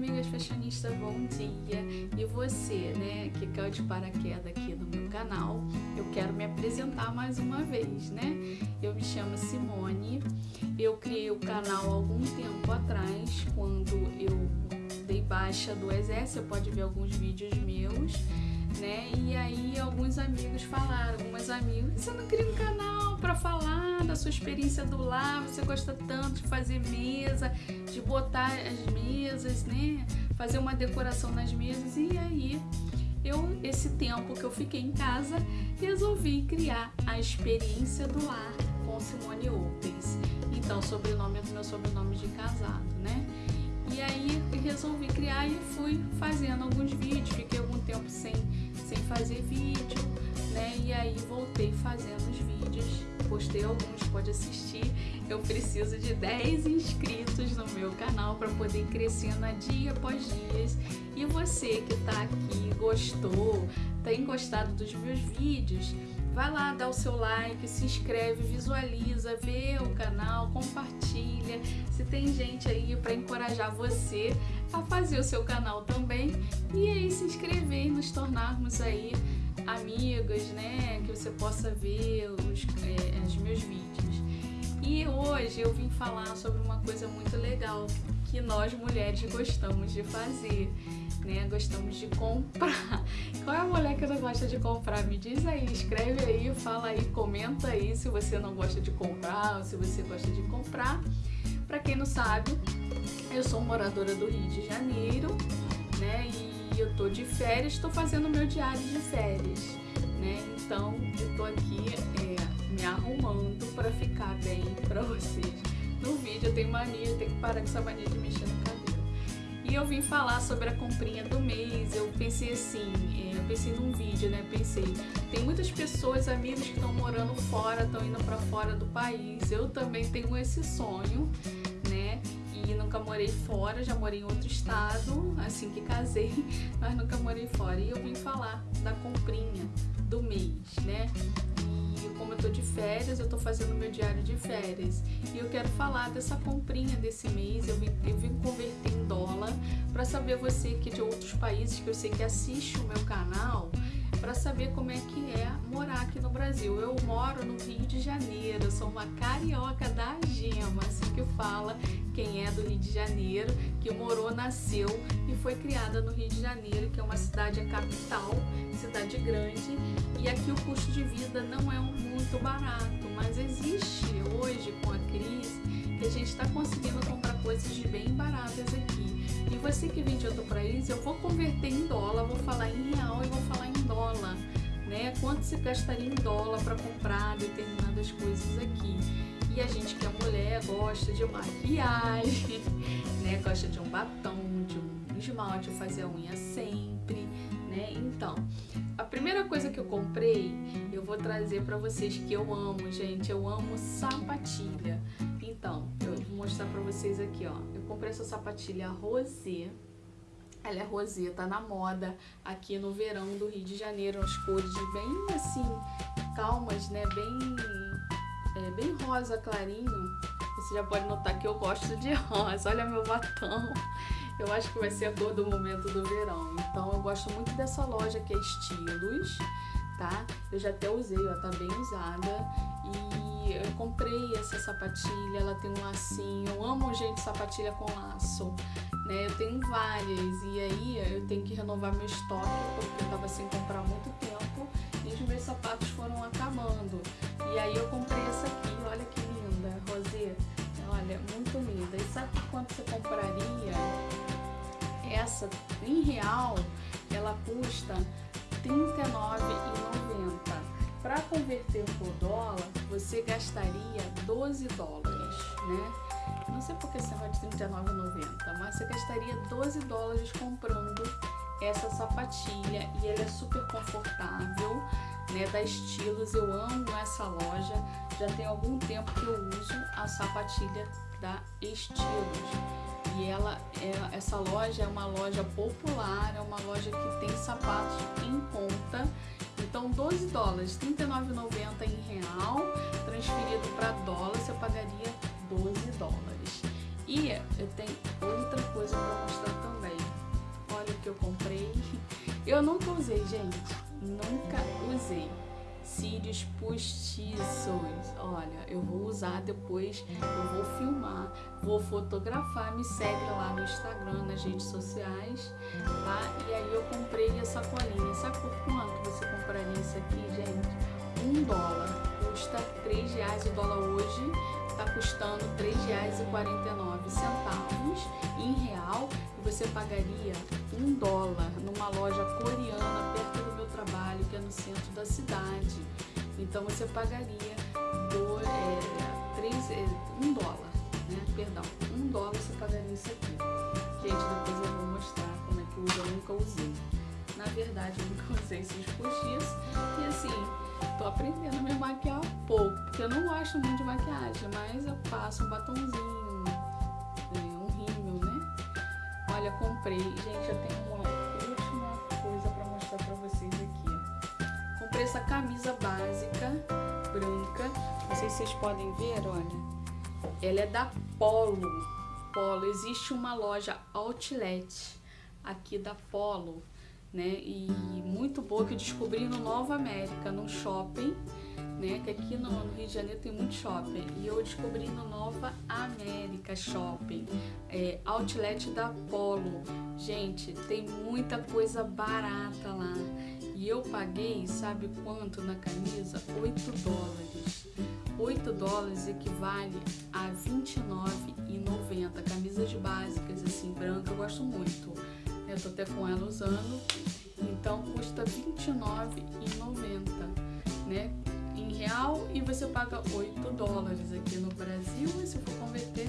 amigas fashionistas, bom dia! E você, né, que caiu de paraquedas aqui no meu canal, eu quero me apresentar mais uma vez, né? Eu me chamo Simone, eu criei o canal algum tempo atrás, quando eu dei baixa do exército, você pode ver alguns vídeos meus, né? E aí alguns amigos falaram, algumas amigas, você não cria um canal da sua experiência do lar, você gosta tanto de fazer mesa, de botar as mesas, né? Fazer uma decoração nas mesas e aí eu, esse tempo que eu fiquei em casa, resolvi criar a experiência do lar com Simone Opens. Então, sobrenome é do meu sobrenome de casado, né? E aí resolvi criar e fui fazendo alguns vídeos, fiquei algum tempo sem, sem fazer vídeo, né? E aí voltei fazendo postei alguns, pode assistir. Eu preciso de 10 inscritos no meu canal para poder ir crescendo dia após dias. E você que está aqui, gostou, tem gostado dos meus vídeos, vai lá, dá o seu like, se inscreve, visualiza, vê o canal, compartilha. Se tem gente aí para encorajar você a fazer o seu canal também e aí se inscrever e nos tornarmos aí amigos, né? Que você possa ver os, é, os meus vídeos. E hoje eu vim falar sobre uma coisa muito legal que nós mulheres gostamos de fazer, né? Gostamos de comprar. Qual é a mulher que não gosta de comprar? Me diz aí, escreve aí, fala aí, comenta aí se você não gosta de comprar ou se você gosta de comprar. Para quem não sabe, eu sou moradora do Rio de Janeiro, né? E eu tô de férias, estou fazendo meu diário de férias, né? Então eu tô aqui é, me arrumando para ficar bem para vocês. No vídeo eu tenho mania, tenho que parar com essa mania de mexer no cabelo. E eu vim falar sobre a comprinha do mês. Eu pensei assim, é, eu pensei num vídeo, né? Pensei, tem muitas pessoas, amigos que estão morando fora, estão indo para fora do país. Eu também tenho esse sonho e nunca morei fora, já morei em outro estado, assim que casei, mas nunca morei fora. E eu vim falar da comprinha do mês, né? E como eu tô de férias, eu tô fazendo meu diário de férias. E eu quero falar dessa comprinha desse mês, eu vim, eu vim converter em dólar para saber você que de outros países que eu sei que assiste o meu canal, para saber como é que é morar aqui no Brasil. Eu moro no Rio de Janeiro, sou uma carioca da gema, assim que fala quem é do Rio de Janeiro, que morou, nasceu e foi criada no Rio de Janeiro, que é uma cidade capital, cidade grande, e aqui o custo de vida não é muito barato, mas existe hoje com a crise que a gente está conseguindo comprar coisas bem baratas aqui. E você que vem de outro país, eu vou converter em dólar, vou falar em real e vou falar em dólar, né? Quanto você gastaria em dólar para comprar determinadas coisas aqui? E a gente que é mulher gosta de maquiagem, né? Gosta de um batom, de um esmalte, fazer a unha sempre, né? Então, a primeira coisa que eu comprei, eu vou trazer para vocês que eu amo, gente. Eu amo sapatilha. Então, eu vou mostrar pra vocês aqui, ó. Eu comprei essa sapatilha rosé. Ela é rosé, tá na moda aqui no verão do Rio de Janeiro. As cores bem, assim, calmas, né? Bem, é, bem rosa clarinho. Você já pode notar que eu gosto de rosa. Olha meu batom. Eu acho que vai ser a cor do momento do verão. Então, eu gosto muito dessa loja que é Estilos, tá? Eu já até usei, ó, tá bem usada. E eu comprei essa sapatilha, ela tem um lacinho, eu amo gente sapatilha com laço, né? Eu tenho várias e aí eu tenho que renovar meu estoque porque eu tava sem comprar há muito tempo e os meus sapatos foram acabando. E aí eu comprei essa aqui, olha que linda, Rosé, olha, muito linda. E sabe quanto você compraria? Essa, em real, ela custa R$39,90 para converter por dólar, você gastaria 12 dólares, né? Não sei porque esse negócio de R$39,90, mas você gastaria 12 dólares comprando essa sapatilha e ela é super confortável, né? Da Estilos, eu amo essa loja, já tem algum tempo que eu uso a sapatilha da Estilos. E ela, é, essa loja é uma loja popular, é uma loja que tem sapatos em conta então 12 dólares, R$39,90 em real, transferido para dólar, você pagaria 12 dólares. E eu tenho outra coisa para mostrar também. Eu nunca usei, gente. Nunca usei cílios postiços. Olha, eu vou usar depois, eu vou filmar, vou fotografar, me segue lá no Instagram, nas redes sociais, tá? E aí eu comprei essa colinha. Sabe por quanto você compraria isso aqui, gente? Um dólar. Custa três reais o dólar hoje, tá custando nove centavos em real. E você pagaria um dólar numa loja coreana perto do meu trabalho, que é no centro da cidade. Então você pagaria do, é, três, é, um dólar, né? Perdão, um dólar você pagaria isso aqui. Gente, depois eu vou mostrar como é que usa, eu nunca usei. Na verdade, eu nunca usei esses postiços. E assim, tô aprendendo a me maquiar pouco, porque eu não gosto muito de maquiagem, mas eu passo um batonzinho, é, um rímel, né? Olha, comprei. Gente, eu tenho uma última coisa pra mostrar pra vocês aqui. Comprei essa camisa básica, branca. Não sei se vocês podem ver, olha. Ela é da Polo. Polo. Existe uma loja outlet aqui da Polo, né? E muito boa que eu descobri no Nova América, num shopping, né? Que aqui no, no Rio de Janeiro tem muito shopping. E eu descobri no Nova América Shopping, é, outlet da Polo. Gente, tem muita coisa barata lá. E eu paguei, sabe quanto na camisa? 8 dólares. 8 dólares equivale a R$29,90. Camisas básicas, assim, branca, eu gosto muito. Eu tô até com ela usando. Então custa R$29,90, né? Em real e você paga 8 dólares aqui no Brasil. E se for converter,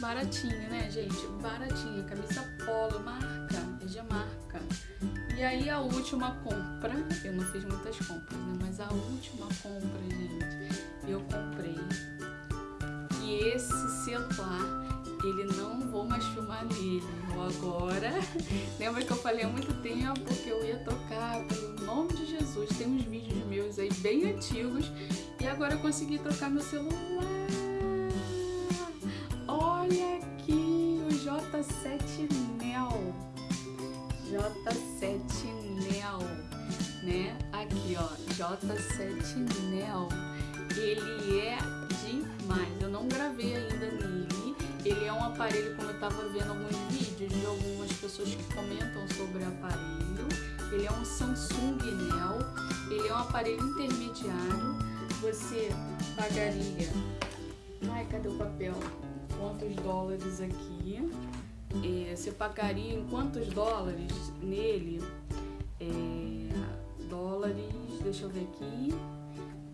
baratinho, né, gente? Baratinho. Camisa polo, marca, é de marca. E aí a última compra, eu não fiz muitas compras, né? Mas a última compra, gente, eu comprei. E esse celular, ele não vou mais filmar nele. Vou agora. Lembra que eu falei há muito tempo que eu ia tocar pelo nome de Jesus. Tem uns vídeos meus aí bem antigos. E agora eu consegui trocar meu celular. Olha aqui o J7 Neo. J7 Neo, né? Aqui, ó, J7 Neo. Ele é demais. Eu não gravei ainda nele. Ele é um aparelho, como eu tava vendo alguns vídeos de algumas pessoas que comentam sobre o aparelho. Ele é um Samsung Neo. Ele é um aparelho intermediário. Você pagaria... Ai, cadê o papel? Quantos dólares aqui? é, você pagaria em quantos dólares nele? É, dólares, deixa eu ver aqui.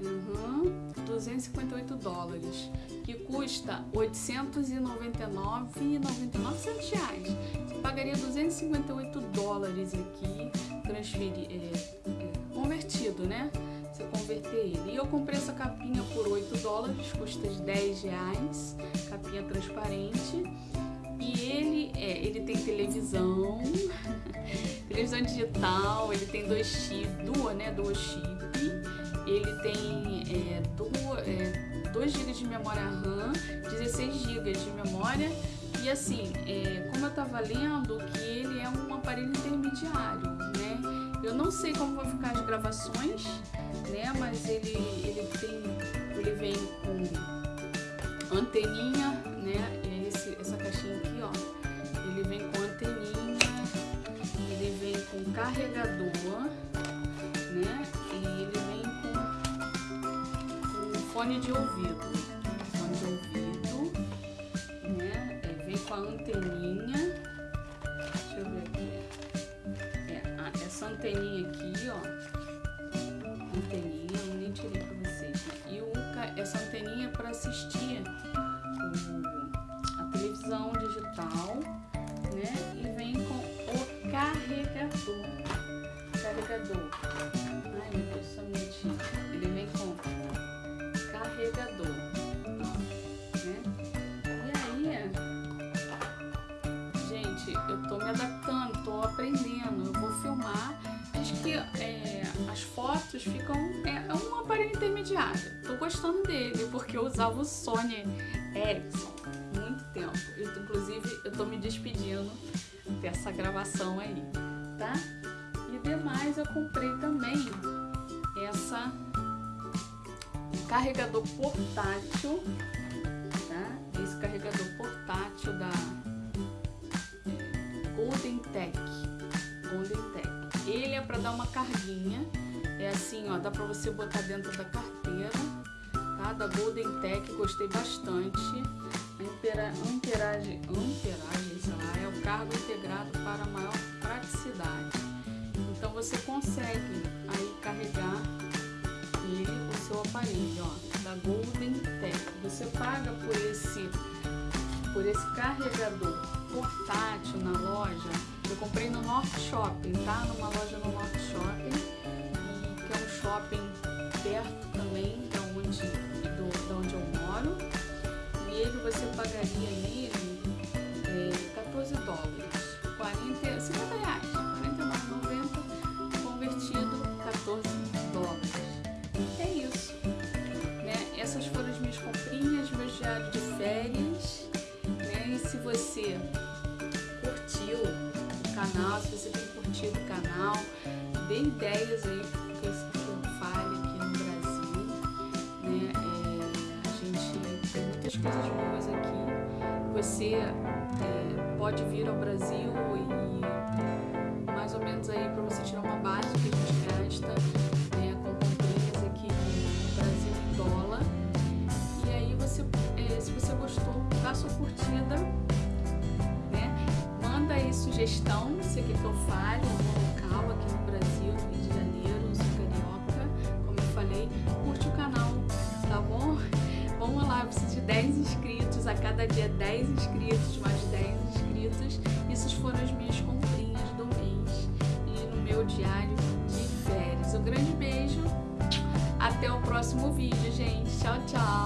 Uhum, 258 dólares, que custa 899,99 reais. Você pagaria 258 dólares aqui, transferir, é, é, convertido, né? Você converter ele. E eu comprei essa capinha por 8 dólares, custa 10 reais, capinha transparente. E ele, é, ele tem televisão, televisão digital, ele tem dois chip, duas, né, duas chip, ele tem é, duas, é, 2 GB de memória RAM, 16 GB de memória e assim, é, como eu tava lendo que ele é um aparelho intermediário, né? Eu não sei como vão ficar as gravações, né? Mas ele, ele tem, ele vem com anteninha, né? Esse, essa caixinha aqui, ó, ele vem com anteninha, ele vem com carregador, fone de ouvido, fone de ouvido, né? É, vem com a anteninha, deixa eu ver aqui, é, ah, essa anteninha aqui, gente, eu tô me adaptando, tô aprendendo. Eu vou filmar. Acho que é, as fotos ficam. É, é um aparelho intermediário. Tô gostando dele, porque eu usava o Sony Ericsson muito tempo. Eu, inclusive, eu tô me despedindo dessa gravação aí, tá? E demais eu comprei também essa carregador portátil, tá? Esse carregador Tech, Golden Tech. Ele é para dar uma carguinha, é assim, ó, dá para você botar dentro da carteira, tá? Da Golden Tech, gostei bastante. Amperagem, amperagem, lá, é o cargo integrado para maior praticidade. Então você consegue aí carregar ele, o seu aparelho, ó, da Golden Tech. Você paga por esse, por esse carregador portátil na loja. Eu comprei no North Shopping, tá? Numa loja no North Shopping, que é um shopping perto também da onde, do, da onde eu moro. E ele você pagaria nele é, 14 dólares, 40, 50 reais, 49,90 convertido 14 dólares. É isso. Né? Essas foram as minhas comprinhas, meu diário de férias. Né? E se você canal, se você tem curtido o canal, dê ideias aí que eu fale aqui no Brasil. Né? É, a gente tem muitas coisas boas aqui. Você é, pode vir ao Brasil e aí sugestão, se quer que eu fale no local aqui no Brasil, no Rio de Janeiro, sou carioca, como eu falei, curte o canal, tá bom? Vamos lá, eu preciso de 10 inscritos, a cada dia 10 inscritos, mais 10 inscritos. Essas foram as minhas comprinhas do mês e no meu diário de férias. Um grande beijo, até o próximo vídeo, gente. Tchau, tchau!